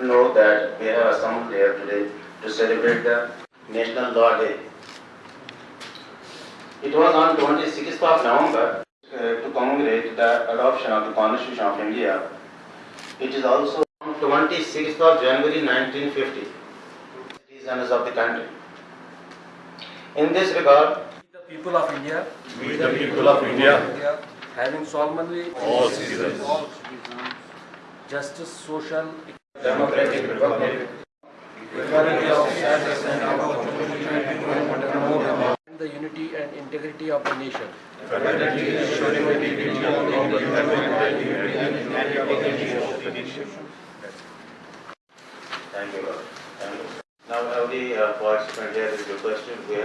Know that we have assembled here today to celebrate the National Law Day. It was on 26th of November uh, to commemorate the adoption of the Constitution of India. It is also on 26th of January 1950. Citizens of the country. In this regard, The people of India we the people of India, having solemnly all citizens, justice, social, democratic republic, equality of status and opportunity the unity and integrity of the nation. Thank you, Lord. Now, every uh, participant here is requested. We have